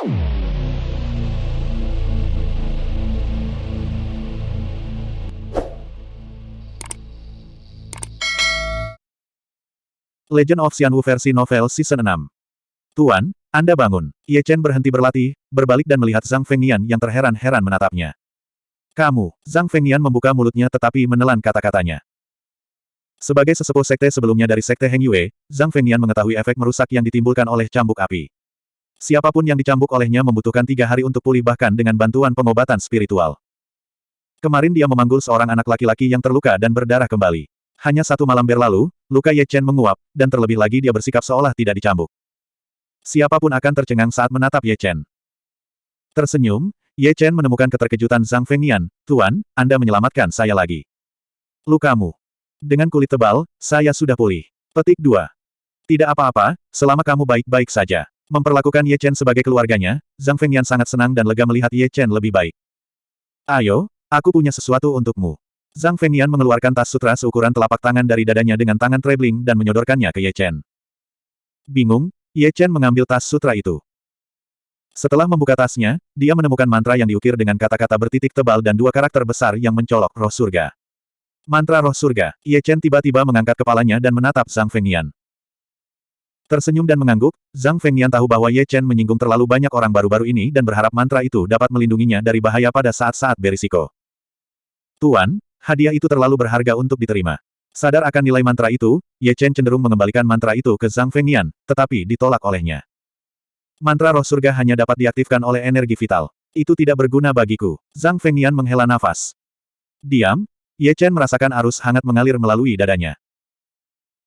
Legend of Xianwu versi novel season 6 Tuan, Anda bangun. Ye Chen berhenti berlatih, berbalik dan melihat Zhang Fengnian yang terheran-heran menatapnya. Kamu, Zhang Fengnian membuka mulutnya tetapi menelan kata-katanya. Sebagai sesepuh sekte sebelumnya dari sekte Heng Yue, Zhang Fengnian mengetahui efek merusak yang ditimbulkan oleh cambuk api. Siapa pun yang dicambuk olehnya membutuhkan tiga hari untuk pulih bahkan dengan bantuan pengobatan spiritual. Kemarin dia memanggul seorang anak laki-laki yang terluka dan berdarah kembali. Hanya satu malam berlalu, luka Ye Chen menguap, dan terlebih lagi dia bersikap seolah tidak dicambuk. Siapa pun akan tercengang saat menatap Ye Chen. Tersenyum, Ye Chen menemukan keterkejutan Zhang Fengnian, Tuan, Anda menyelamatkan saya lagi. Lukamu. Dengan kulit tebal, saya sudah pulih. Petik 2. Tidak apa-apa, selama kamu baik-baik saja. Memperlakukan Ye Chen sebagai keluarganya, Zhang Fengnian sangat senang dan lega melihat Ye Chen lebih baik. Ayo, aku punya sesuatu untukmu. Zhang Fengnian mengeluarkan tas sutra seukuran telapak tangan dari dadanya dengan tangan traveling dan menyodorkannya ke Ye Chen. Bingung, Ye Chen mengambil tas sutra itu. Setelah membuka tasnya, dia menemukan mantra yang diukir dengan kata-kata bertitik tebal dan dua karakter besar yang mencolok roh surga. Mantra roh surga, Ye Chen tiba-tiba mengangkat kepalanya dan menatap Zhang Fengnian. Tersenyum dan mengangguk, Zhang Fengnian tahu bahwa Ye Chen menyinggung terlalu banyak orang baru-baru ini dan berharap mantra itu dapat melindunginya dari bahaya pada saat-saat berisiko. Tuan, hadiah itu terlalu berharga untuk diterima. Sadar akan nilai mantra itu, Ye Chen cenderung mengembalikan mantra itu ke Zhang Fengnian, tetapi ditolak olehnya. Mantra roh surga hanya dapat diaktifkan oleh energi vital. Itu tidak berguna bagiku. Zhang Fengnian menghela nafas. Diam, Ye Chen merasakan arus hangat mengalir melalui dadanya.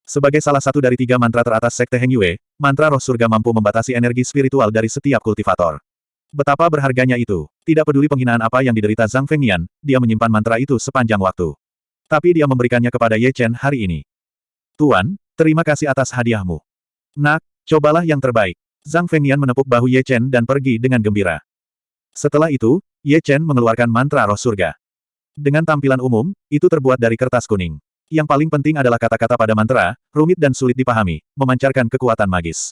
Sebagai salah satu dari tiga mantra teratas Sekte Heng Yue, mantra roh surga mampu membatasi energi spiritual dari setiap kultivator. Betapa berharganya itu. Tidak peduli penghinaan apa yang diderita Zhang Fengnian, dia menyimpan mantra itu sepanjang waktu. Tapi dia memberikannya kepada Ye Chen hari ini. Tuan, terima kasih atas hadiahmu. Nak, cobalah yang terbaik. Zhang Fengnian menepuk bahu Ye Chen dan pergi dengan gembira. Setelah itu, Ye Chen mengeluarkan mantra roh surga. Dengan tampilan umum, itu terbuat dari kertas kuning. Yang paling penting adalah kata-kata pada mantra, rumit dan sulit dipahami, memancarkan kekuatan magis.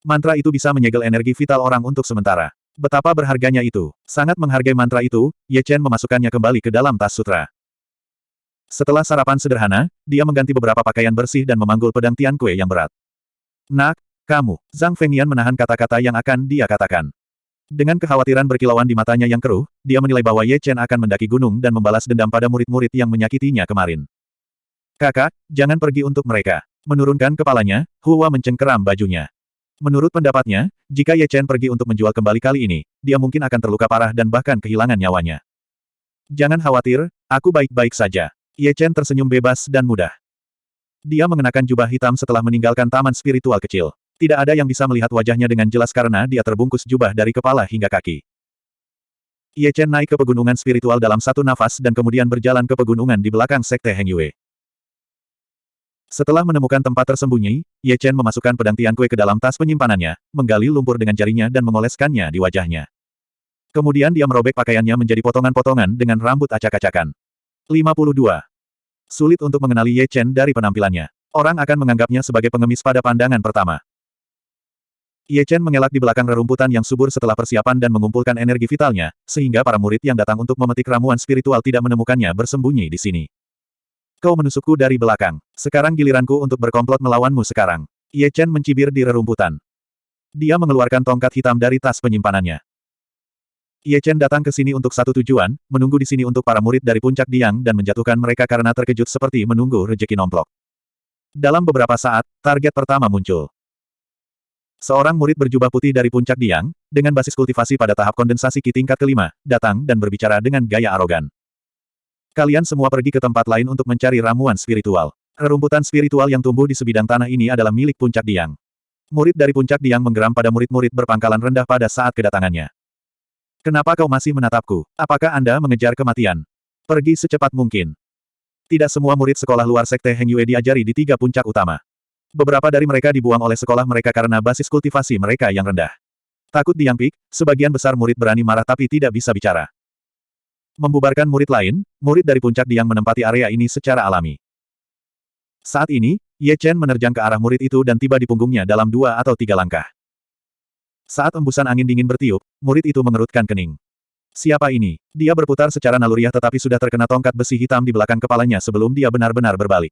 Mantra itu bisa menyegel energi vital orang untuk sementara. Betapa berharganya itu. Sangat menghargai mantra itu, Ye Chen memasukkannya kembali ke dalam tas sutra. Setelah sarapan sederhana, dia mengganti beberapa pakaian bersih dan memanggul pedang Tian Kue yang berat. Nak, kamu, Zhang Fengnian menahan kata-kata yang akan dia katakan. Dengan kekhawatiran berkilauan di matanya yang keruh, dia menilai bahwa Ye Chen akan mendaki gunung dan membalas dendam pada murid-murid yang menyakitinya kemarin. Kakak, jangan pergi untuk mereka. Menurunkan kepalanya, Hua mencengkeram bajunya. Menurut pendapatnya, jika Ye Chen pergi untuk menjual kembali kali ini, dia mungkin akan terluka parah dan bahkan kehilangan nyawanya. Jangan khawatir, aku baik-baik saja. Ye Chen tersenyum bebas dan mudah. Dia mengenakan jubah hitam setelah meninggalkan taman spiritual kecil. Tidak ada yang bisa melihat wajahnya dengan jelas karena dia terbungkus jubah dari kepala hingga kaki. Ye Chen naik ke pegunungan spiritual dalam satu nafas dan kemudian berjalan ke pegunungan di belakang Sekte Heng Yue. Setelah menemukan tempat tersembunyi, Ye Chen memasukkan pedang Tian Kue ke dalam tas penyimpanannya, menggali lumpur dengan jarinya dan mengoleskannya di wajahnya. Kemudian dia merobek pakaiannya menjadi potongan-potongan dengan rambut acak-acakan. 52. Sulit untuk mengenali Ye Chen dari penampilannya. Orang akan menganggapnya sebagai pengemis pada pandangan pertama. Ye Chen mengelak di belakang rerumputan yang subur setelah persiapan dan mengumpulkan energi vitalnya, sehingga para murid yang datang untuk memetik ramuan spiritual tidak menemukannya bersembunyi di sini. Kau menusukku dari belakang. Sekarang giliranku untuk berkomplot melawanmu sekarang. Ye Chen mencibir di rerumputan. Dia mengeluarkan tongkat hitam dari tas penyimpanannya. Ye Chen datang ke sini untuk satu tujuan, menunggu di sini untuk para murid dari puncak Diang dan menjatuhkan mereka karena terkejut seperti menunggu rejeki nomplok. Dalam beberapa saat, target pertama muncul. Seorang murid berjubah putih dari puncak Diang, dengan basis kultivasi pada tahap kondensasi ki tingkat kelima, datang dan berbicara dengan gaya arogan. Kalian semua pergi ke tempat lain untuk mencari ramuan spiritual. Rerumputan spiritual yang tumbuh di sebidang tanah ini adalah milik puncak Diang. Murid dari puncak Diang menggeram pada murid-murid berpangkalan rendah pada saat kedatangannya. Kenapa kau masih menatapku? Apakah Anda mengejar kematian? Pergi secepat mungkin. Tidak semua murid sekolah luar Sekte Heng Yue diajari di tiga puncak utama. Beberapa dari mereka dibuang oleh sekolah mereka karena basis kultivasi mereka yang rendah. Takut diampik, sebagian besar murid berani marah tapi tidak bisa bicara. Membubarkan murid lain, murid dari puncak Diang menempati area ini secara alami. Saat ini, Ye Chen menerjang ke arah murid itu dan tiba di punggungnya dalam dua atau tiga langkah. Saat embusan angin dingin bertiup, murid itu mengerutkan kening. Siapa ini? Dia berputar secara naluriah tetapi sudah terkena tongkat besi hitam di belakang kepalanya sebelum dia benar-benar berbalik.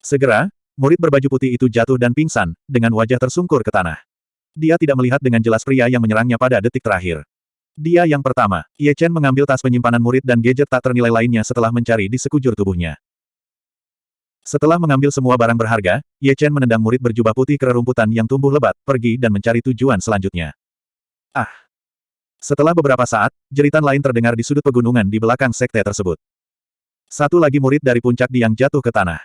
Segera, murid berbaju putih itu jatuh dan pingsan, dengan wajah tersungkur ke tanah. Dia tidak melihat dengan jelas pria yang menyerangnya pada detik terakhir. Dia yang pertama, Ye Chen mengambil tas penyimpanan murid dan gadget tak ternilai lainnya setelah mencari di sekujur tubuhnya. Setelah mengambil semua barang berharga, Ye Chen menendang murid berjubah putih ke rerumputan yang tumbuh lebat, pergi dan mencari tujuan selanjutnya. Ah! Setelah beberapa saat, jeritan lain terdengar di sudut pegunungan di belakang sekte tersebut. Satu lagi murid dari puncak Diang jatuh ke tanah.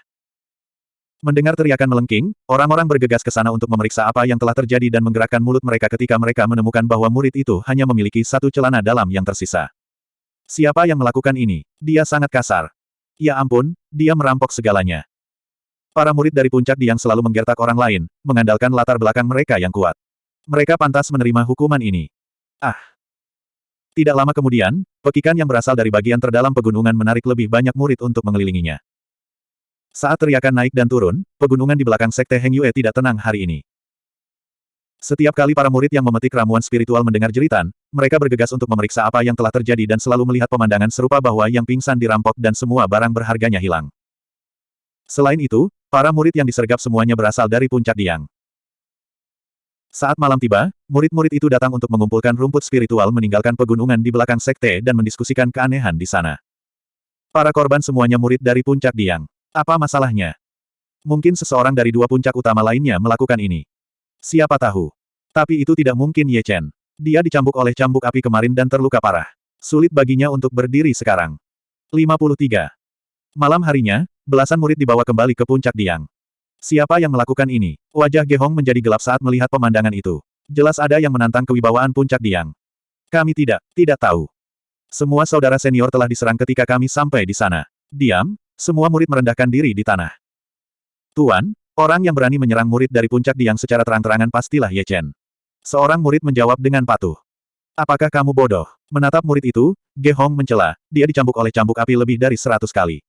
Mendengar teriakan melengking, orang-orang bergegas ke sana untuk memeriksa apa yang telah terjadi dan menggerakkan mulut mereka ketika mereka menemukan bahwa murid itu hanya memiliki satu celana dalam yang tersisa. Siapa yang melakukan ini? Dia sangat kasar. Ya ampun, dia merampok segalanya. Para murid dari puncak yang selalu menggertak orang lain, mengandalkan latar belakang mereka yang kuat. Mereka pantas menerima hukuman ini. Ah! Tidak lama kemudian, pekikan yang berasal dari bagian terdalam pegunungan menarik lebih banyak murid untuk mengelilinginya. Saat teriakan naik dan turun, pegunungan di belakang Sekte Heng Yue tidak tenang hari ini. Setiap kali para murid yang memetik ramuan spiritual mendengar jeritan, mereka bergegas untuk memeriksa apa yang telah terjadi dan selalu melihat pemandangan serupa bahwa yang pingsan dirampok dan semua barang berharganya hilang. Selain itu, para murid yang disergap semuanya berasal dari puncak Diang. Saat malam tiba, murid-murid itu datang untuk mengumpulkan rumput spiritual meninggalkan pegunungan di belakang sekte dan mendiskusikan keanehan di sana. Para korban semuanya murid dari puncak Diang. Apa masalahnya? Mungkin seseorang dari dua puncak utama lainnya melakukan ini. Siapa tahu. Tapi itu tidak mungkin Ye Chen. Dia dicambuk oleh cambuk api kemarin dan terluka parah. Sulit baginya untuk berdiri sekarang. 53. Malam harinya, belasan murid dibawa kembali ke puncak Diang. Siapa yang melakukan ini? Wajah Gehong menjadi gelap saat melihat pemandangan itu. Jelas ada yang menantang kewibawaan puncak Diang. Kami tidak, tidak tahu. Semua saudara senior telah diserang ketika kami sampai di sana. Diam, semua murid merendahkan diri di tanah. Tuan, orang yang berani menyerang murid dari puncak Diang secara terang-terangan pastilah Ye Chen. Seorang murid menjawab dengan patuh. Apakah kamu bodoh? Menatap murid itu, Ge Hong mencela, dia dicambuk oleh cambuk api lebih dari seratus kali.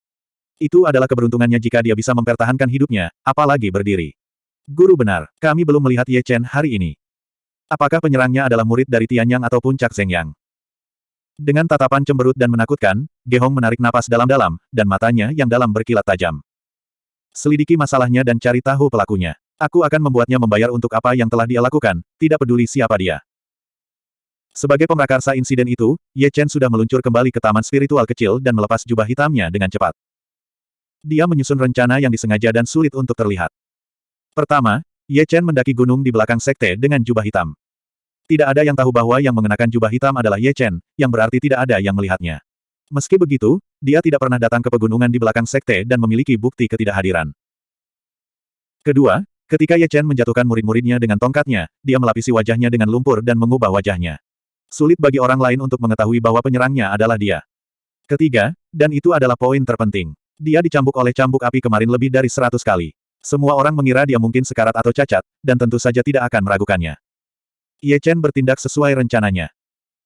Itu adalah keberuntungannya jika dia bisa mempertahankan hidupnya, apalagi berdiri. Guru benar, kami belum melihat Ye Chen hari ini. Apakah penyerangnya adalah murid dari Tianyang atau puncak Zhengyang? Dengan tatapan cemberut dan menakutkan, Gehong menarik napas dalam-dalam, dan matanya yang dalam berkilat tajam. Selidiki masalahnya dan cari tahu pelakunya. Aku akan membuatnya membayar untuk apa yang telah dia lakukan, tidak peduli siapa dia. Sebagai pemrakarsa insiden itu, Ye Chen sudah meluncur kembali ke taman spiritual kecil dan melepas jubah hitamnya dengan cepat. Dia menyusun rencana yang disengaja dan sulit untuk terlihat. Pertama, Ye Chen mendaki gunung di belakang sekte dengan jubah hitam. Tidak ada yang tahu bahwa yang mengenakan jubah hitam adalah Ye Chen, yang berarti tidak ada yang melihatnya. Meski begitu, dia tidak pernah datang ke pegunungan di belakang sekte dan memiliki bukti ketidakhadiran. Kedua, ketika Ye Chen menjatuhkan murid-muridnya dengan tongkatnya, dia melapisi wajahnya dengan lumpur dan mengubah wajahnya. Sulit bagi orang lain untuk mengetahui bahwa penyerangnya adalah dia. Ketiga, dan itu adalah poin terpenting. Dia dicambuk oleh cambuk api kemarin lebih dari seratus kali. Semua orang mengira dia mungkin sekarat atau cacat, dan tentu saja tidak akan meragukannya. Ye Chen bertindak sesuai rencananya.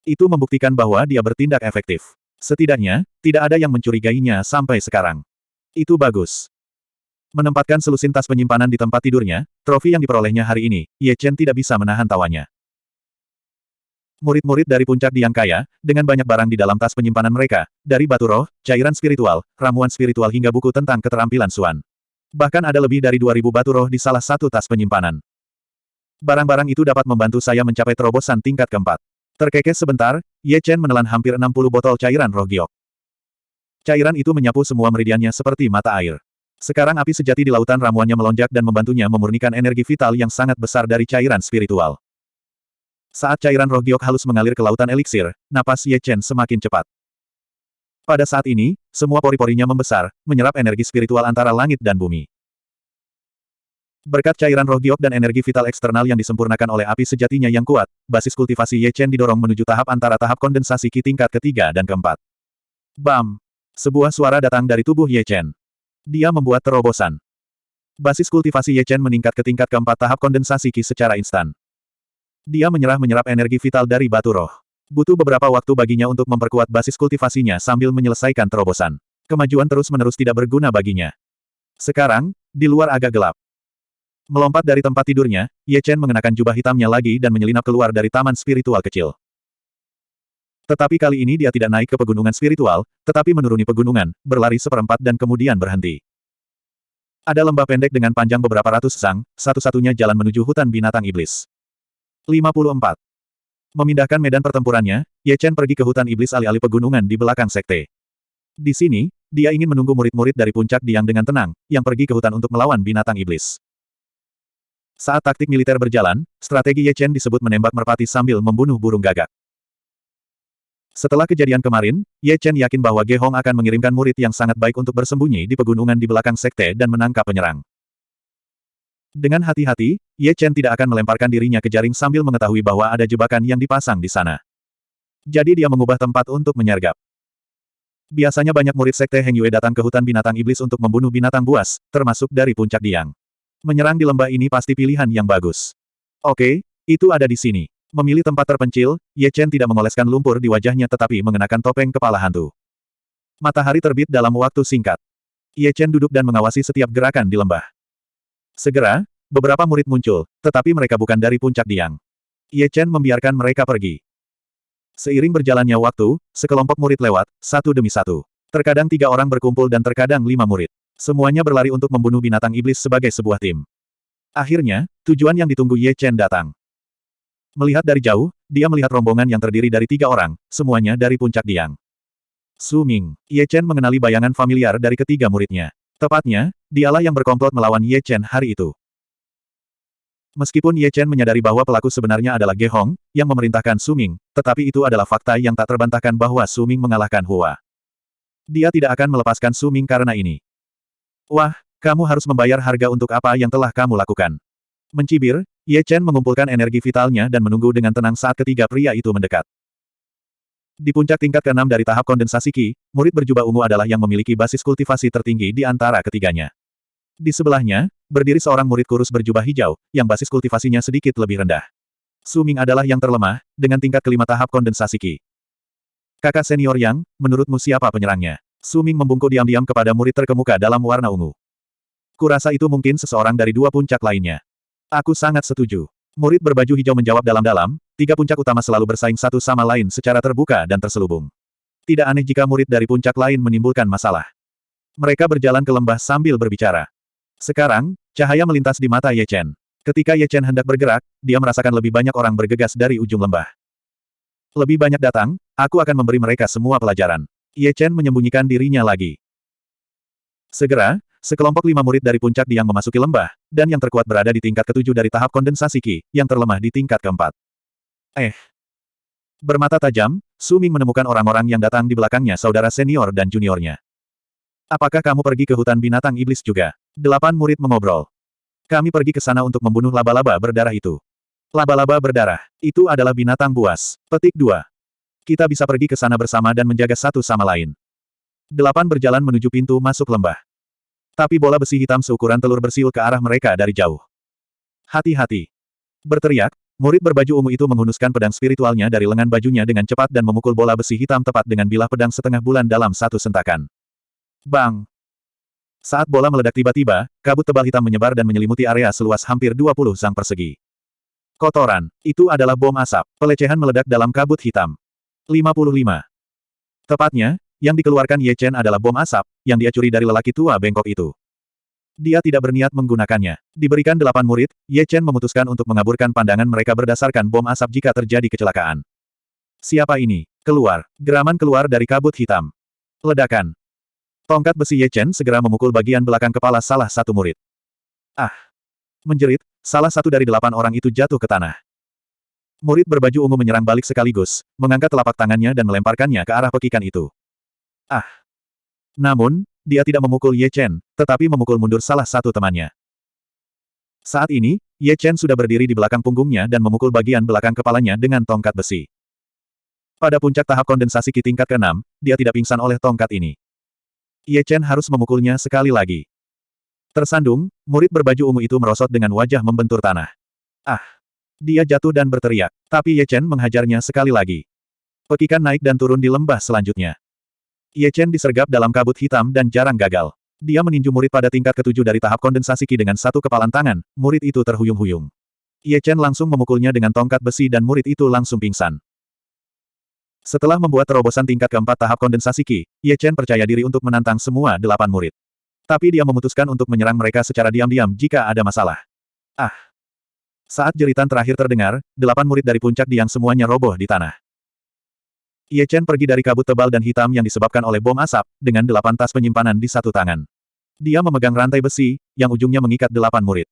Itu membuktikan bahwa dia bertindak efektif. Setidaknya, tidak ada yang mencurigainya sampai sekarang. Itu bagus. Menempatkan selusin tas penyimpanan di tempat tidurnya, trofi yang diperolehnya hari ini, Ye Chen tidak bisa menahan tawanya. Murid-murid dari puncak Diang Kaya, dengan banyak barang di dalam tas penyimpanan mereka, dari batu roh, cairan spiritual, ramuan spiritual hingga buku tentang keterampilan Suan. Bahkan ada lebih dari 2000 batu roh di salah satu tas penyimpanan. Barang-barang itu dapat membantu saya mencapai terobosan tingkat keempat. Terkekeh sebentar, Ye Chen menelan hampir 60 botol cairan roh giok. Cairan itu menyapu semua meridiannya seperti mata air. Sekarang api sejati di lautan ramuannya melonjak dan membantunya memurnikan energi vital yang sangat besar dari cairan spiritual. Saat cairan roh giok halus mengalir ke lautan eliksir, napas Ye Chen semakin cepat. Pada saat ini, semua pori-porinya membesar, menyerap energi spiritual antara langit dan bumi. Berkat cairan roh giok dan energi vital eksternal yang disempurnakan oleh api sejatinya yang kuat, basis kultivasi Ye Chen didorong menuju tahap antara tahap kondensasi Qi tingkat ketiga dan keempat. Bam! Sebuah suara datang dari tubuh Ye Chen. Dia membuat terobosan. Basis kultivasi Ye Chen meningkat ke tingkat keempat tahap kondensasi Qi secara instan. Dia menyerah-menyerap energi vital dari batu roh. Butuh beberapa waktu baginya untuk memperkuat basis kultivasinya sambil menyelesaikan terobosan. Kemajuan terus-menerus tidak berguna baginya. Sekarang, di luar agak gelap. Melompat dari tempat tidurnya, Ye Chen mengenakan jubah hitamnya lagi dan menyelinap keluar dari taman spiritual kecil. Tetapi kali ini dia tidak naik ke pegunungan spiritual, tetapi menuruni pegunungan, berlari seperempat dan kemudian berhenti. Ada lembah pendek dengan panjang beberapa ratus sang, satu-satunya jalan menuju hutan binatang iblis. 54. Memindahkan medan pertempurannya, Ye Chen pergi ke hutan iblis alih-alih pegunungan di belakang sekte. Di sini, dia ingin menunggu murid-murid dari puncak Diang dengan tenang, yang pergi ke hutan untuk melawan binatang iblis. Saat taktik militer berjalan, strategi Ye Chen disebut menembak merpati sambil membunuh burung gagak. Setelah kejadian kemarin, Ye Chen yakin bahwa Ge Hong akan mengirimkan murid yang sangat baik untuk bersembunyi di pegunungan di belakang sekte dan menangkap penyerang. Dengan hati-hati, Ye Chen tidak akan melemparkan dirinya ke jaring sambil mengetahui bahwa ada jebakan yang dipasang di sana. Jadi dia mengubah tempat untuk menyergap. Biasanya banyak murid sekte Heng Yue datang ke hutan binatang iblis untuk membunuh binatang buas, termasuk dari puncak Diang. Menyerang di lembah ini pasti pilihan yang bagus. Oke, itu ada di sini. Memilih tempat terpencil, Ye Chen tidak mengoleskan lumpur di wajahnya tetapi mengenakan topeng kepala hantu. Matahari terbit dalam waktu singkat. Ye Chen duduk dan mengawasi setiap gerakan di lembah. Segera, beberapa murid muncul, tetapi mereka bukan dari puncak Diang. Ye Chen membiarkan mereka pergi. Seiring berjalannya waktu, sekelompok murid lewat, satu demi satu. Terkadang tiga orang berkumpul dan terkadang lima murid. Semuanya berlari untuk membunuh binatang iblis sebagai sebuah tim. Akhirnya, tujuan yang ditunggu Ye Chen datang. Melihat dari jauh, dia melihat rombongan yang terdiri dari tiga orang, semuanya dari puncak Diang. Su Ming, Ye Chen mengenali bayangan familiar dari ketiga muridnya. Tepatnya, dialah yang berkomplot melawan Ye Chen hari itu. Meskipun Ye Chen menyadari bahwa pelaku sebenarnya adalah Ge Hong, yang memerintahkan Su Ming, tetapi itu adalah fakta yang tak terbantahkan bahwa Su Ming mengalahkan Hua. Dia tidak akan melepaskan Su Ming karena ini. Wah, kamu harus membayar harga untuk apa yang telah kamu lakukan. Mencibir, Ye Chen mengumpulkan energi vitalnya dan menunggu dengan tenang saat ketiga pria itu mendekat. Di puncak tingkat keenam dari tahap kondensasi Qi, murid berjubah ungu adalah yang memiliki basis kultivasi tertinggi di antara ketiganya. Di sebelahnya, berdiri seorang murid kurus berjubah hijau, yang basis kultivasinya sedikit lebih rendah. Su Ming adalah yang terlemah, dengan tingkat kelima tahap kondensasi Qi. Kakak senior Yang, menurutmu siapa penyerangnya? Su Ming membungkuk diam-diam kepada murid terkemuka dalam warna ungu. Kurasa itu mungkin seseorang dari dua puncak lainnya. Aku sangat setuju. Murid berbaju hijau menjawab dalam-dalam, tiga puncak utama selalu bersaing satu sama lain secara terbuka dan terselubung. Tidak aneh jika murid dari puncak lain menimbulkan masalah. Mereka berjalan ke lembah sambil berbicara. Sekarang, cahaya melintas di mata Ye Chen. Ketika Ye Chen hendak bergerak, dia merasakan lebih banyak orang bergegas dari ujung lembah. Lebih banyak datang, aku akan memberi mereka semua pelajaran. Ye Chen menyembunyikan dirinya lagi. Segera, Sekelompok lima murid dari puncak Diang memasuki lembah, dan yang terkuat berada di tingkat ketujuh dari tahap kondensasi Qi, yang terlemah di tingkat keempat. Eh. Bermata tajam, Su Ming menemukan orang-orang yang datang di belakangnya saudara senior dan juniornya. Apakah kamu pergi ke hutan binatang iblis juga? Delapan murid mengobrol. Kami pergi ke sana untuk membunuh laba-laba berdarah itu. Laba-laba berdarah, itu adalah binatang buas. Petik dua. Kita bisa pergi ke sana bersama dan menjaga satu sama lain. Delapan berjalan menuju pintu masuk lembah. Tapi bola besi hitam seukuran telur bersiul ke arah mereka dari jauh. Hati-hati. Berteriak, murid berbaju ungu itu menghunuskan pedang spiritualnya dari lengan bajunya dengan cepat dan memukul bola besi hitam tepat dengan bilah pedang setengah bulan dalam satu sentakan. Bang! Saat bola meledak tiba-tiba, kabut tebal hitam menyebar dan menyelimuti area seluas hampir 20 zang persegi. Kotoran, itu adalah bom asap. Pelecehan meledak dalam kabut hitam. 55. Tepatnya, yang dikeluarkan Ye Chen adalah bom asap, yang dia curi dari lelaki tua bengkok itu. Dia tidak berniat menggunakannya. Diberikan delapan murid, Ye Chen memutuskan untuk mengaburkan pandangan mereka berdasarkan bom asap jika terjadi kecelakaan. Siapa ini? Keluar. Geraman keluar dari kabut hitam. Ledakan. Tongkat besi Ye Chen segera memukul bagian belakang kepala salah satu murid. Ah! Menjerit, salah satu dari delapan orang itu jatuh ke tanah. Murid berbaju ungu menyerang balik sekaligus, mengangkat telapak tangannya dan melemparkannya ke arah pekikan itu. Ah! Namun, dia tidak memukul Ye Chen, tetapi memukul mundur salah satu temannya. Saat ini, Ye Chen sudah berdiri di belakang punggungnya dan memukul bagian belakang kepalanya dengan tongkat besi. Pada puncak tahap kondensasi ki tingkat ke-6, dia tidak pingsan oleh tongkat ini. Ye Chen harus memukulnya sekali lagi. Tersandung, murid berbaju ungu itu merosot dengan wajah membentur tanah. Ah! Dia jatuh dan berteriak, tapi Ye Chen menghajarnya sekali lagi. Pekikan naik dan turun di lembah selanjutnya. Ye Chen disergap dalam kabut hitam dan jarang gagal. Dia meninju murid pada tingkat ketujuh dari tahap kondensasi Qi dengan satu kepalan tangan, murid itu terhuyung-huyung. Ye Chen langsung memukulnya dengan tongkat besi dan murid itu langsung pingsan. Setelah membuat terobosan tingkat keempat tahap kondensasi Qi, Ye Chen percaya diri untuk menantang semua delapan murid. Tapi dia memutuskan untuk menyerang mereka secara diam-diam jika ada masalah. Ah! Saat jeritan terakhir terdengar, delapan murid dari puncak Diang semuanya roboh di tanah. Ye Chen pergi dari kabut tebal dan hitam yang disebabkan oleh bom asap, dengan delapan tas penyimpanan di satu tangan. Dia memegang rantai besi, yang ujungnya mengikat delapan murid.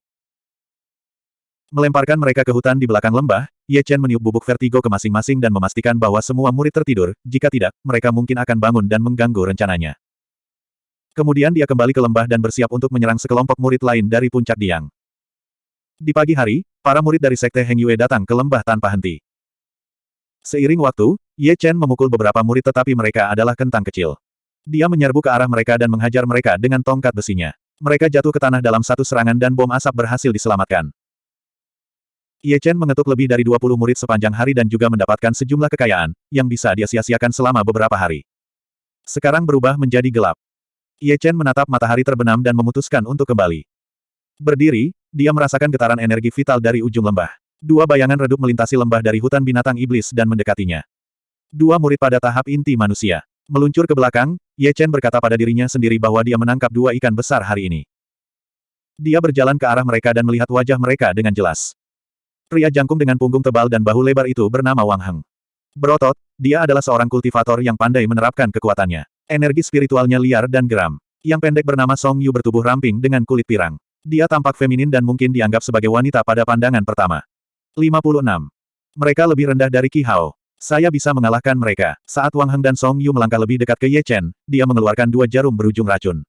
Melemparkan mereka ke hutan di belakang lembah, Ye Chen meniup bubuk vertigo ke masing-masing dan memastikan bahwa semua murid tertidur, jika tidak, mereka mungkin akan bangun dan mengganggu rencananya. Kemudian dia kembali ke lembah dan bersiap untuk menyerang sekelompok murid lain dari puncak Diang. Di pagi hari, para murid dari Sekte Heng Yue datang ke lembah tanpa henti. Seiring waktu, Ye Chen memukul beberapa murid tetapi mereka adalah kentang kecil. Dia menyerbu ke arah mereka dan menghajar mereka dengan tongkat besinya. Mereka jatuh ke tanah dalam satu serangan dan bom asap berhasil diselamatkan. Ye Chen mengetuk lebih dari 20 murid sepanjang hari dan juga mendapatkan sejumlah kekayaan, yang bisa dia sia-siakan selama beberapa hari. Sekarang berubah menjadi gelap. Ye Chen menatap matahari terbenam dan memutuskan untuk kembali. Berdiri, dia merasakan getaran energi vital dari ujung lembah. Dua bayangan redup melintasi lembah dari hutan binatang iblis dan mendekatinya. Dua murid pada tahap inti manusia. Meluncur ke belakang, Ye Chen berkata pada dirinya sendiri bahwa dia menangkap dua ikan besar hari ini. Dia berjalan ke arah mereka dan melihat wajah mereka dengan jelas. Pria jangkung dengan punggung tebal dan bahu lebar itu bernama Wang Heng. Berotot, dia adalah seorang kultivator yang pandai menerapkan kekuatannya. Energi spiritualnya liar dan geram. Yang pendek bernama Song Yu bertubuh ramping dengan kulit pirang. Dia tampak feminin dan mungkin dianggap sebagai wanita pada pandangan pertama. 56. Mereka lebih rendah dari Qi Hao. Saya bisa mengalahkan mereka. Saat Wang Heng dan Song Yu melangkah lebih dekat ke Ye Chen, dia mengeluarkan dua jarum berujung racun.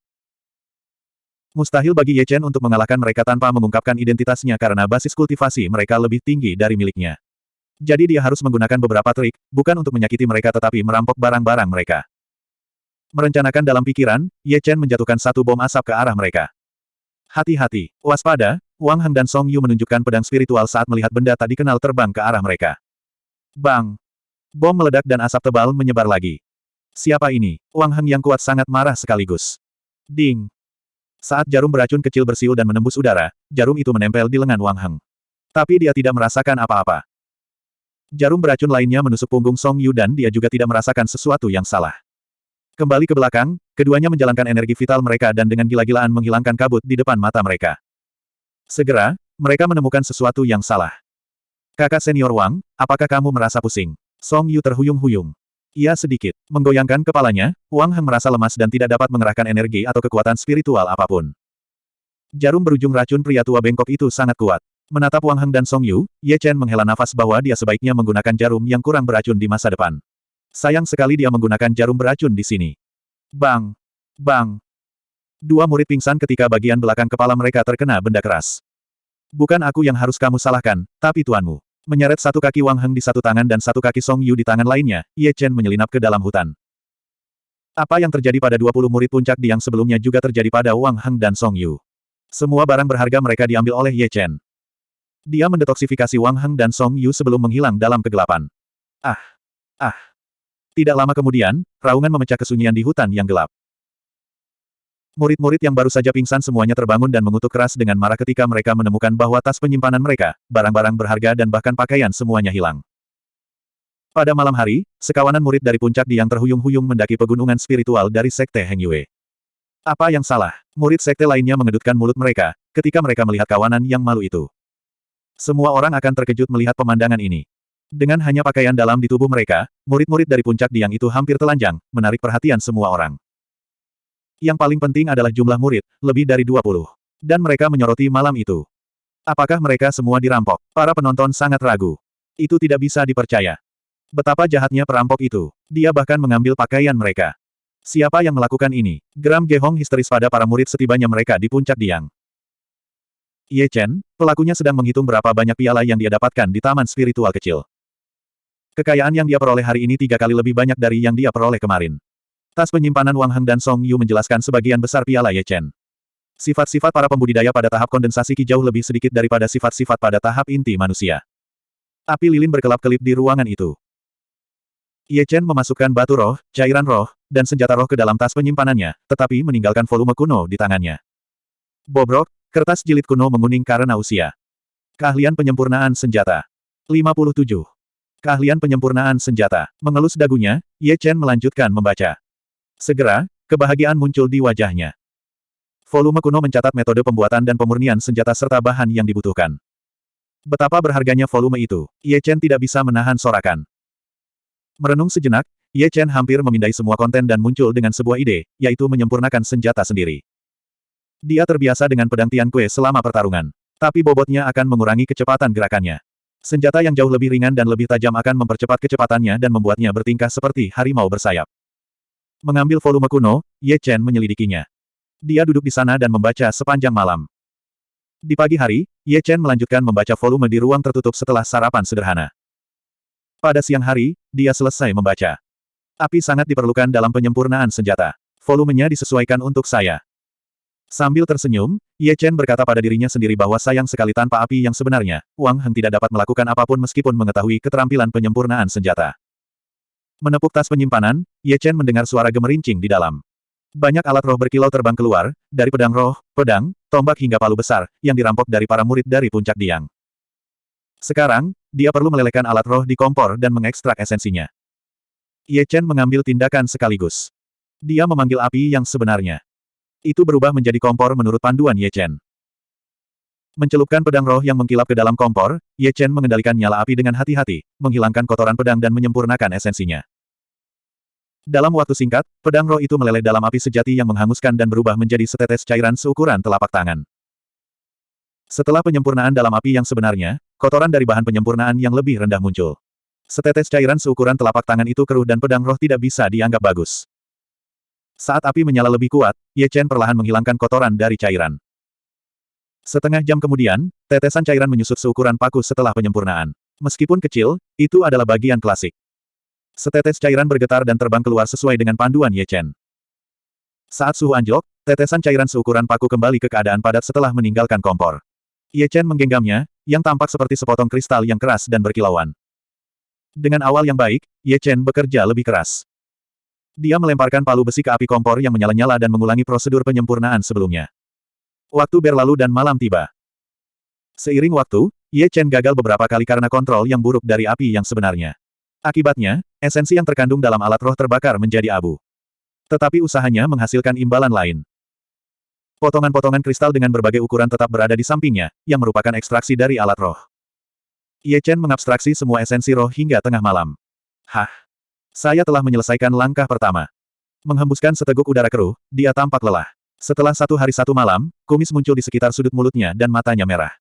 Mustahil bagi Ye Chen untuk mengalahkan mereka tanpa mengungkapkan identitasnya karena basis kultivasi mereka lebih tinggi dari miliknya. Jadi dia harus menggunakan beberapa trik, bukan untuk menyakiti mereka tetapi merampok barang-barang mereka. Merencanakan dalam pikiran, Ye Chen menjatuhkan satu bom asap ke arah mereka. Hati-hati, waspada, Wang Heng dan Song Yu menunjukkan pedang spiritual saat melihat benda tak dikenal terbang ke arah mereka. Bang! Bom meledak dan asap tebal menyebar lagi. Siapa ini? Wang Heng yang kuat sangat marah sekaligus. Ding! Saat jarum beracun kecil bersiul dan menembus udara, jarum itu menempel di lengan Wang Heng. Tapi dia tidak merasakan apa-apa. Jarum beracun lainnya menusuk punggung Song Yu dan dia juga tidak merasakan sesuatu yang salah. Kembali ke belakang, keduanya menjalankan energi vital mereka dan dengan gila-gilaan menghilangkan kabut di depan mata mereka. Segera, mereka menemukan sesuatu yang salah. Kakak senior Wang, apakah kamu merasa pusing? Song Yu terhuyung-huyung. Ia sedikit menggoyangkan kepalanya, Wang Heng merasa lemas dan tidak dapat mengerahkan energi atau kekuatan spiritual apa pun. Jarum berujung racun pria tua bengkok itu sangat kuat. Menatap Wang Heng dan Song Yu, Ye Chen menghela nafas bahwa dia sebaiknya menggunakan jarum yang kurang beracun di masa depan. Sayang sekali dia menggunakan jarum beracun di sini. Bang! Bang! Dua murid pingsan ketika bagian belakang kepala mereka terkena benda keras. Bukan aku yang harus kamu salahkan, tapi tuanmu. Menyeret satu kaki Wang Heng di satu tangan dan satu kaki Song Yu di tangan lainnya, Ye Chen menyelinap ke dalam hutan. Apa yang terjadi pada 20 murid puncak di yang sebelumnya juga terjadi pada Wang Heng dan Song Yu. Semua barang berharga mereka diambil oleh Ye Chen. Dia mendetoksifikasi Wang Heng dan Song Yu sebelum menghilang dalam kegelapan. Ah! Ah! Tidak lama kemudian, raungan memecah kesunyian di hutan yang gelap. Murid-murid yang baru saja pingsan semuanya terbangun dan mengutuk keras dengan marah ketika mereka menemukan bahwa tas penyimpanan mereka, barang-barang berharga dan bahkan pakaian semuanya hilang. Pada malam hari, sekawanan murid dari puncak di yang terhuyung-huyung mendaki pegunungan spiritual dari Sekte Heng Yue. Apa yang salah? Murid sekte lainnya mengedutkan mulut mereka, ketika mereka melihat kawanan yang malu itu. Semua orang akan terkejut melihat pemandangan ini. Dengan hanya pakaian dalam di tubuh mereka, murid-murid dari puncak di yang itu hampir telanjang, menarik perhatian semua orang. Yang paling penting adalah jumlah murid, lebih dari 20. Dan mereka menyoroti malam itu. Apakah mereka semua dirampok? Para penonton sangat ragu. Itu tidak bisa dipercaya. Betapa jahatnya perampok itu. Dia bahkan mengambil pakaian mereka. Siapa yang melakukan ini? Geram Gehong histeris pada para murid setibanya mereka di puncak Diang. Ye Chen, pelakunya sedang menghitung berapa banyak piala yang dia dapatkan di taman spiritual kecil. Kekayaan yang dia peroleh hari ini tiga kali lebih banyak dari yang dia peroleh kemarin. Tas penyimpanan Wang Heng dan Song Yu menjelaskan sebagian besar piala Ye Chen. Sifat-sifat para pembudidaya pada tahap kondensasi Qi jauh lebih sedikit daripada sifat-sifat pada tahap inti manusia. Api lilin berkelap-kelip di ruangan itu. Ye Chen memasukkan batu roh, cairan roh, dan senjata roh ke dalam tas penyimpanannya, tetapi meninggalkan volume kuno di tangannya. Bobrok, kertas jilid kuno menguning karena usia. Keahlian penyempurnaan senjata. 57. Keahlian penyempurnaan senjata. Mengelus dagunya, Ye Chen melanjutkan membaca. Segera, kebahagiaan muncul di wajahnya. Volume kuno mencatat metode pembuatan dan pemurnian senjata serta bahan yang dibutuhkan. Betapa berharganya volume itu, Ye Chen tidak bisa menahan sorakan. Merenung sejenak, Ye Chen hampir memindai semua konten dan muncul dengan sebuah ide, yaitu menyempurnakan senjata sendiri. Dia terbiasa dengan pedang Tian Kue selama pertarungan. Tapi bobotnya akan mengurangi kecepatan gerakannya. Senjata yang jauh lebih ringan dan lebih tajam akan mempercepat kecepatannya dan membuatnya bertingkah seperti harimau bersayap. Mengambil volume kuno, Ye Chen menyelidikinya. Dia duduk di sana dan membaca sepanjang malam. Di pagi hari, Ye Chen melanjutkan membaca volume di ruang tertutup setelah sarapan sederhana. Pada siang hari, dia selesai membaca. Api sangat diperlukan dalam penyempurnaan senjata. Volumenya disesuaikan untuk saya. Sambil tersenyum, Ye Chen berkata pada dirinya sendiri bahwa sayang sekali tanpa api yang sebenarnya, Wang Heng tidak dapat melakukan apa pun meskipun mengetahui keterampilan penyempurnaan senjata. Menepuk tas penyimpanan, Ye Chen mendengar suara gemerincing di dalam. Banyak alat roh berkilau terbang keluar, dari pedang roh, pedang, tombak hingga palu besar, yang dirampok dari para murid dari puncak Diang. Sekarang, dia perlu melelehkan alat roh di kompor dan mengekstrak esensinya. Ye Chen mengambil tindakan sekaligus. Dia memanggil api yang sebenarnya. Itu berubah menjadi kompor menurut panduan Ye Chen. Mencelupkan pedang roh yang mengkilap ke dalam kompor, Ye Chen mengendalikan nyala api dengan hati-hati, menghilangkan kotoran pedang dan menyempurnakan esensinya. Dalam waktu singkat, pedang roh itu meleleh dalam api sejati yang menghanguskan dan berubah menjadi setetes cairan seukuran telapak tangan. Setelah penyempurnaan dalam api yang sebenarnya, kotoran dari bahan penyempurnaan yang lebih rendah muncul. Setetes cairan seukuran telapak tangan itu keruh dan pedang roh tidak bisa dianggap bagus. Saat api menyala lebih kuat, Ye Chen perlahan menghilangkan kotoran dari cairan. Setengah jam kemudian, tetesan cairan menyusut seukuran paku setelah penyempurnaan. Meskipun kecil, itu adalah bagian klasik. Setetes cairan bergetar dan terbang keluar sesuai dengan panduan Ye Chen. Saat suhu anjlok, tetesan cairan seukuran paku kembali ke keadaan padat setelah meninggalkan kompor. Ye Chen menggenggamnya, yang tampak seperti sepotong kristal yang keras dan berkilauan. Dengan awal yang baik, Ye Chen bekerja lebih keras. Dia melemparkan palu besi ke api kompor yang menyala-nyala dan mengulangi prosedur penyempurnaan sebelumnya. Waktu berlalu dan malam tiba. Seiring waktu, Ye Chen gagal beberapa kali karena kontrol yang buruk dari api yang sebenarnya. Akibatnya, esensi yang terkandung dalam alat roh terbakar menjadi abu. Tetapi usahanya menghasilkan imbalan lain. Potongan-potongan kristal dengan berbagai ukuran tetap berada di sampingnya, yang merupakan ekstraksi dari alat roh. Ye Chen mengabstraksi semua esensi roh hingga tengah malam. Hah! Saya telah menyelesaikan langkah pertama. Menghembuskan seteguk udara keruh, dia tampak lelah. Setelah satu hari satu malam, kumis muncul di sekitar sudut mulutnya dan matanya merah.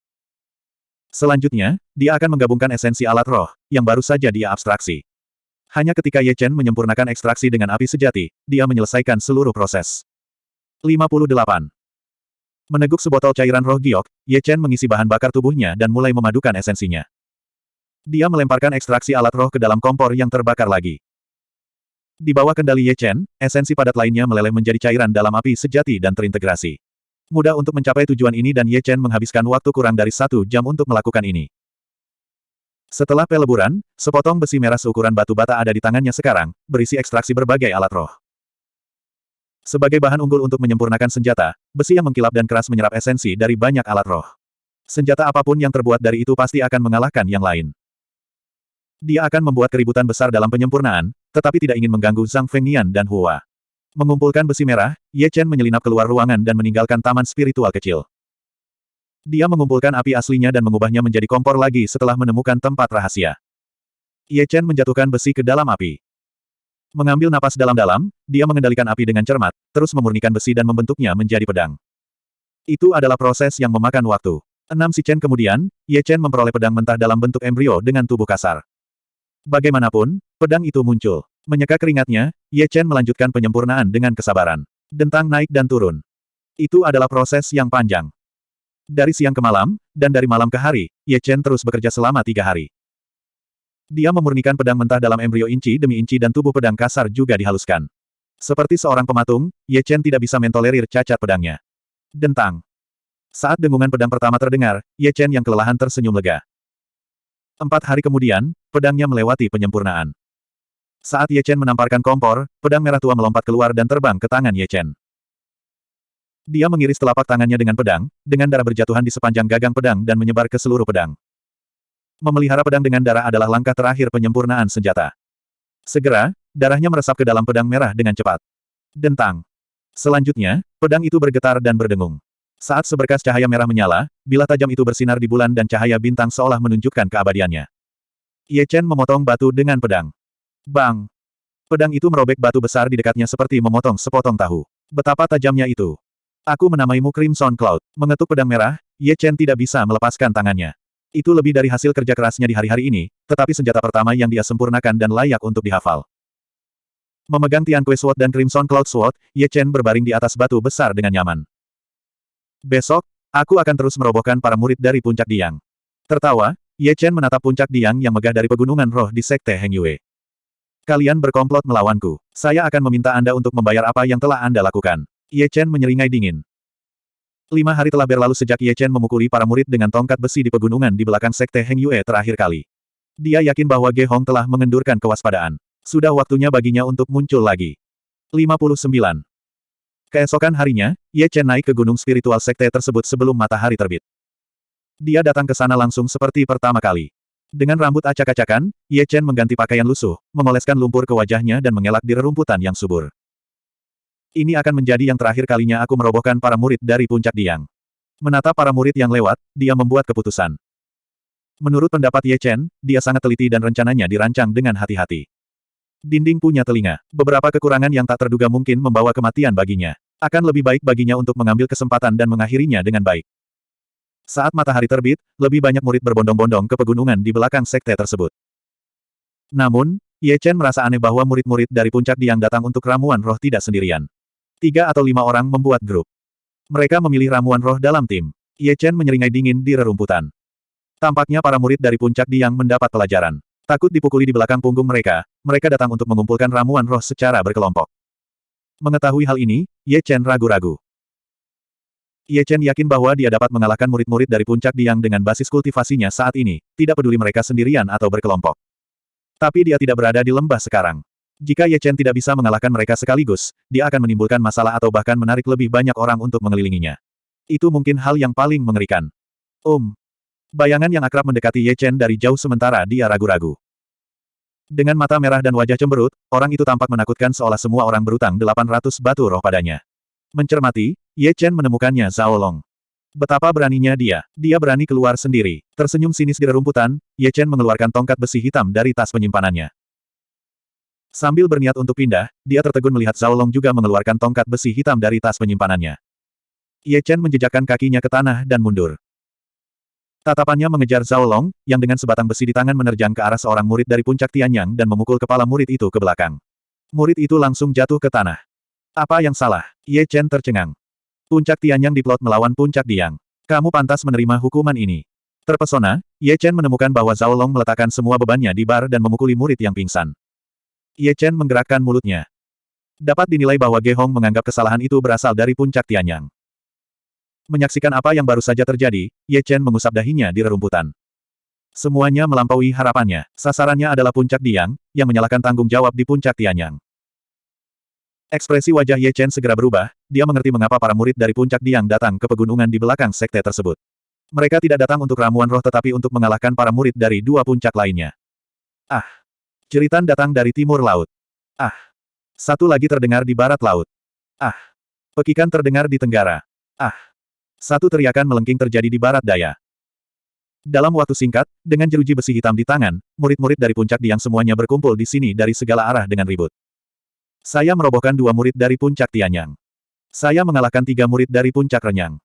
Selanjutnya, dia akan menggabungkan esensi alat roh, yang baru saja dia abstraksi. Hanya ketika Ye Chen menyempurnakan ekstraksi dengan api sejati, dia menyelesaikan seluruh proses. 58. Meneguk sebotol cairan roh giok, Ye Chen mengisi bahan bakar tubuhnya dan mulai memadukan esensinya. Dia melemparkan ekstraksi alat roh ke dalam kompor yang terbakar lagi. Di bawah kendali Ye Chen, esensi padat lainnya meleleh menjadi cairan dalam api sejati dan terintegrasi. Mudah untuk mencapai tujuan ini dan Ye Chen menghabiskan waktu kurang dari satu jam untuk melakukan ini. Setelah peleburan, sepotong besi merah seukuran batu bata ada di tangannya sekarang, berisi ekstraksi berbagai alat roh. Sebagai bahan unggul untuk menyempurnakan senjata, besi yang mengkilap dan keras menyerap esensi dari banyak alat roh. Senjata apa pun yang terbuat dari itu pasti akan mengalahkan yang lain. Dia akan membuat keributan besar dalam penyempurnaan, tetapi tidak ingin mengganggu Zhang Fengnian dan Hua. Mengumpulkan besi merah, Ye Chen menyelinap keluar ruangan dan meninggalkan taman spiritual kecil. Dia mengumpulkan api aslinya dan mengubahnya menjadi kompor lagi setelah menemukan tempat rahasia. Ye Chen menjatuhkan besi ke dalam api. Mengambil napas dalam-dalam, dia mengendalikan api dengan cermat, terus memurnikan besi dan membentuknya menjadi pedang. Itu adalah proses yang memakan waktu. Enam si Chen kemudian, Ye Chen memperoleh pedang mentah dalam bentuk embrio dengan tubuh kasar. Bagaimanapun, pedang itu muncul. Menyeka keringatnya, Ye Chen melanjutkan penyempurnaan dengan kesabaran. Dentang naik dan turun. Itu adalah proses yang panjang. Dari siang ke malam, dan dari malam ke hari, Ye Chen terus bekerja selama tiga hari. Dia memurnikan pedang mentah dalam embrio inci demi inci dan tubuh pedang kasar juga dihaluskan. Seperti seorang pematung, Ye Chen tidak bisa mentolerir cacat pedangnya. Dentang. Saat dengungan pedang pertama terdengar, Ye Chen yang kelelahan tersenyum lega. Empat hari kemudian, pedangnya melewati penyempurnaan. Saat Ye Chen menamparkan kompor, pedang merah tua melompat keluar dan terbang ke tangan Ye Chen. Dia mengiris telapak tangannya dengan pedang, dengan darah berjatuhan di sepanjang gagang pedang dan menyebar ke seluruh pedang. Memelihara pedang dengan darah adalah langkah terakhir penyempurnaan senjata. Segera, darahnya meresap ke dalam pedang merah dengan cepat. Dentang. Selanjutnya, pedang itu bergetar dan berdengung. Saat seberkas cahaya merah menyala, bila tajam itu bersinar di bulan dan cahaya bintang seolah menunjukkan keabadiannya. Ye Chen memotong batu dengan pedang. Bang! Pedang itu merobek batu besar di dekatnya seperti memotong sepotong tahu. Betapa tajamnya itu. Aku menamaimu Crimson Cloud. Mengetuk pedang merah, Ye Chen tidak bisa melepaskan tangannya. Itu lebih dari hasil kerja kerasnya di hari-hari ini, tetapi senjata pertama yang dia sempurnakan dan layak untuk dihafal. Memegang Tian Kue Sword dan Crimson Cloud Sword, Ye Chen berbaring di atas batu besar dengan nyaman. Besok, aku akan terus merobohkan para murid dari Puncak Diang. Tertawa, Ye Chen menatap Puncak Diang yang megah dari pegunungan roh di Sekte Heng Yue. Kalian berkomplot melawanku. Saya akan meminta Anda untuk membayar apa yang telah Anda lakukan. Ye Chen menyeringai dingin. Lima hari telah berlalu sejak Ye Chen memukuli para murid dengan tongkat besi di pegunungan di belakang Sekte Heng Yue terakhir kali. Dia yakin bahwa Ge Hong telah mengendurkan kewaspadaan. Sudah waktunya baginya untuk muncul lagi. 59. Keesokan harinya, Ye Chen naik ke gunung spiritual sekte tersebut sebelum matahari terbit. Dia datang ke sana langsung seperti pertama kali. Dengan rambut acak-acakan, Ye Chen mengganti pakaian lusuh, memoleskan lumpur ke wajahnya dan mengelak di rerumputan yang subur. Ini akan menjadi yang terakhir kalinya aku merobohkan para murid dari puncak Diang. Menatap para murid yang lewat, dia membuat keputusan. Menurut pendapat Ye Chen, dia sangat teliti dan rencananya dirancang dengan hati-hati. Dinding punya telinga. Beberapa kekurangan yang tak terduga mungkin membawa kematian baginya. Akan lebih baik baginya untuk mengambil kesempatan dan mengakhirinya dengan baik. Saat matahari terbit, lebih banyak murid berbondong-bondong ke pegunungan di belakang sekte tersebut. Namun, Ye Chen merasa aneh bahwa murid-murid dari puncak Diang datang untuk ramuan roh tidak sendirian. Tiga atau lima orang membuat grup. Mereka memilih ramuan roh dalam tim. Ye Chen menyeringai dingin di rerumputan. Tampaknya para murid dari puncak Diang mendapat pelajaran. Takut dipukuli di belakang punggung mereka, mereka datang untuk mengumpulkan ramuan roh secara berkelompok. Mengetahui hal ini, Ye Chen ragu-ragu. Ye Chen yakin bahwa dia dapat mengalahkan murid-murid dari puncak Diang dengan basis kultivasinya saat ini, tidak peduli mereka sendirian atau berkelompok. Tapi dia tidak berada di lembah sekarang. Jika Ye Chen tidak bisa mengalahkan mereka sekaligus, dia akan menimbulkan masalah atau bahkan menarik lebih banyak orang untuk mengelilinginya. Itu mungkin hal yang paling mengerikan. Um. Bayangan yang akrab mendekati Ye Chen dari jauh sementara dia ragu-ragu. Dengan mata merah dan wajah cemberut, orang itu tampak menakutkan seolah semua orang berutang 800 batu roh padanya. Mencermati, Ye Chen menemukannya Zhao Long. Betapa beraninya dia. Dia berani keluar sendiri. Tersenyum sinis di rerumputan, Ye Chen mengeluarkan tongkat besi hitam dari tas penyimpanannya. Sambil berniat untuk pindah, dia tertegun melihat Zhao Long juga mengeluarkan tongkat besi hitam dari tas penyimpanannya. Ye Chen menjejakkan kakinya ke tanah dan mundur. Tatapannya mengejar Zhao Long, yang dengan sebatang besi di tangan menerjang ke arah seorang murid dari puncak Tianyang dan memukul kepala murid itu ke belakang. Murid itu langsung jatuh ke tanah. Apa yang salah? Ye Chen tercengang. Puncak Tianyang diplot melawan puncak Diang. Kamu pantas menerima hukuman ini. Terpesona, Ye Chen menemukan bahwa Zhao Long meletakkan semua bebannya di bar dan memukuli murid yang pingsan. Ye Chen menggerakkan mulutnya. Dapat dinilai bahwa Ge Hong menganggap kesalahan itu berasal dari puncak Tianyang. Menyaksikan apa yang baru saja terjadi, Ye Chen mengusap dahinya di rerumputan. Semuanya melampaui harapannya. Sasarannya adalah puncak Diang, yang menyalahkan tanggung jawab di puncak Tianyang. Ekspresi wajah Ye Chen segera berubah, dia mengerti mengapa para murid dari puncak Diang datang ke pegunungan di belakang sekte tersebut. Mereka tidak datang untuk ramuan roh tetapi untuk mengalahkan para murid dari dua puncak lainnya. Ah! Ceritan datang dari timur laut. Ah. Satu lagi terdengar di barat laut. Ah. Pekikan terdengar di tenggara. Ah. Satu teriakan melengking terjadi di barat daya. Dalam waktu singkat, dengan jeruji besi hitam di tangan, murid-murid dari puncak diang semuanya berkumpul di sini dari segala arah dengan ribut. Saya merobohkan dua murid dari puncak Tianyang. Saya mengalahkan tiga murid dari puncak Renyang.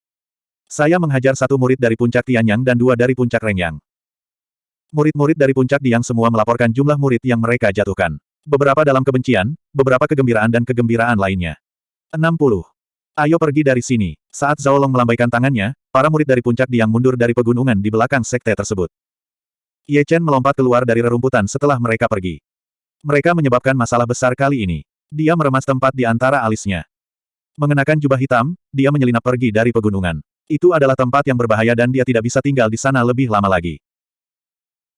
Saya menghajar satu murid dari puncak Tianyang dan dua dari puncak Renyang. Murid-murid dari puncak Diang semua melaporkan jumlah murid yang mereka jatuhkan. Beberapa dalam kebencian, beberapa kegembiraan dan kegembiraan lainnya. 60. Ayo pergi dari sini. Saat Zhao Long melambaikan tangannya, para murid dari puncak Diang mundur dari pegunungan di belakang sekte tersebut. Ye Chen melompat keluar dari rerumputan setelah mereka pergi. Mereka menyebabkan masalah besar kali ini. Dia meremas tempat di antara alisnya. Mengenakan jubah hitam, dia menyelinap pergi dari pegunungan. Itu adalah tempat yang berbahaya dan dia tidak bisa tinggal di sana lebih lama lagi.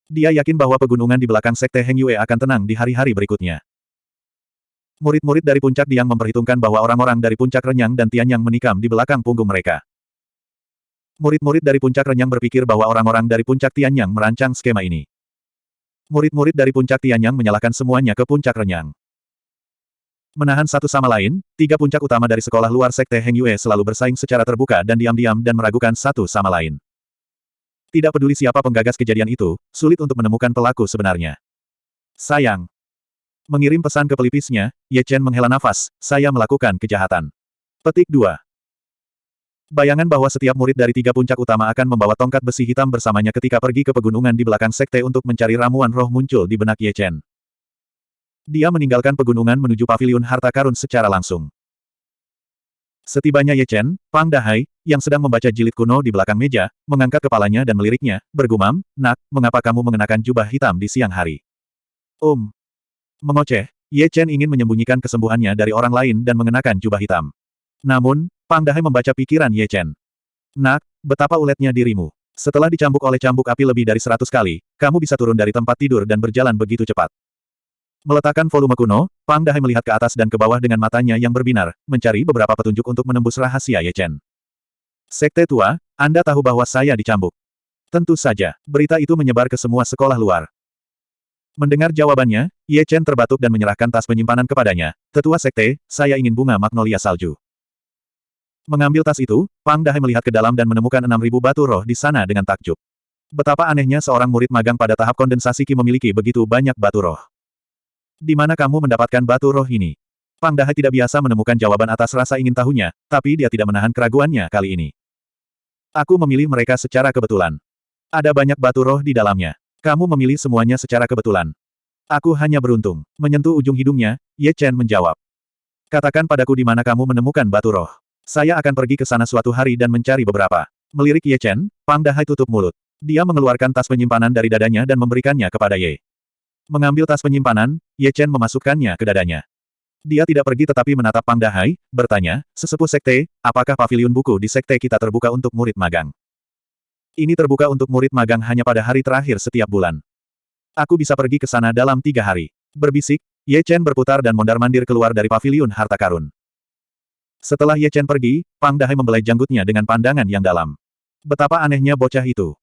Dia yakin bahwa pegunungan di belakang Sekte Heng Yue akan tenang di hari-hari berikutnya. Murid-murid dari puncak Diang memperhitungkan bahwa orang-orang dari puncak Renyang dan Tianyang menikam di belakang punggung mereka. Murid-murid dari puncak Renyang berpikir bahwa orang-orang dari puncak Tianyang merancang skema ini. Murid-murid dari puncak Tianyang menyalahkan semuanya ke puncak Renyang. Menahan satu sama lain, tiga puncak utama dari sekolah luar sekte Heng Yue selalu bersaing secara terbuka dan diam-diam dan meragukan satu sama lain. Tidak peduli siapa penggagas kejadian itu, sulit untuk menemukan pelaku sebenarnya. Sayang, Mengirim pesan ke pelipisnya, Ye Chen menghela nafas, saya melakukan kejahatan. Petik 2. Bayangan bahwa setiap murid dari tiga puncak utama akan membawa tongkat besi hitam bersamanya ketika pergi ke pegunungan di belakang sekte untuk mencari ramuan roh muncul di benak Ye Chen. Dia meninggalkan pegunungan menuju paviliun harta karun secara langsung. Setibanya Ye Chen, Pang Dahai, yang sedang membaca jilid kuno di belakang meja, mengangkat kepalanya dan meliriknya, bergumam, Nak, mengapa kamu mengenakan jubah hitam di siang hari? Um, Mengoceh, Ye Chen ingin menyembunyikan kesembuhannya dari orang lain dan mengenakan jubah hitam. Namun, Pang Dahai membaca pikiran Ye Chen. Nak, betapa uletnya dirimu. Setelah dicambuk oleh cambuk api lebih dari seratus kali, kamu bisa turun dari tempat tidur dan berjalan begitu cepat. Meletakkan volume kuno, Pang Dahai melihat ke atas dan ke bawah dengan matanya yang berbinar, mencari beberapa petunjuk untuk menembus rahasia Ye Chen. Sekte tua, Anda tahu bahwa saya dicambuk. Tentu saja, berita itu menyebar ke semua sekolah luar. Mendengar jawabannya, Ye Chen terbatuk dan menyerahkan tas penyimpanan kepadanya. Tetua sekte, saya ingin bunga magnolia salju. Mengambil tas itu, Pang Dahai melihat ke dalam dan menemukan 6.000 batu roh di sana dengan takjub. Betapa anehnya seorang murid magang pada tahap kondensasi Ki memiliki begitu banyak batu roh. Di mana kamu mendapatkan batu roh ini? Pang Dahai tidak biasa menemukan jawaban atas rasa ingin tahunya, tapi dia tidak menahan keraguannya kali ini. Aku memilih mereka secara kebetulan. Ada banyak batu roh di dalamnya. Kamu memilih semuanya secara kebetulan. Aku hanya beruntung. Menyentuh ujung hidungnya, Ye Chen menjawab. Katakan padaku di mana kamu menemukan batu roh. Saya akan pergi ke sana suatu hari dan mencari beberapa. Melirik Ye Chen, Pang Dahai tutup mulut. Dia mengeluarkan tas penyimpanan dari dadanya dan memberikannya kepada Ye. Mengambil tas penyimpanan, Ye Chen memasukkannya ke dadanya. Dia tidak pergi tetapi menatap Pang Dahai, bertanya, sesepuh sekte, apakah paviliun buku di sekte kita terbuka untuk murid magang? Ini terbuka untuk murid magang hanya pada hari terakhir setiap bulan. Aku bisa pergi ke sana dalam tiga hari. Berbisik, Ye Chen berputar dan mondar-mandir keluar dari paviliun harta karun. Setelah Ye Chen pergi, Pang Dahai membelai janggutnya dengan pandangan yang dalam. Betapa anehnya bocah itu.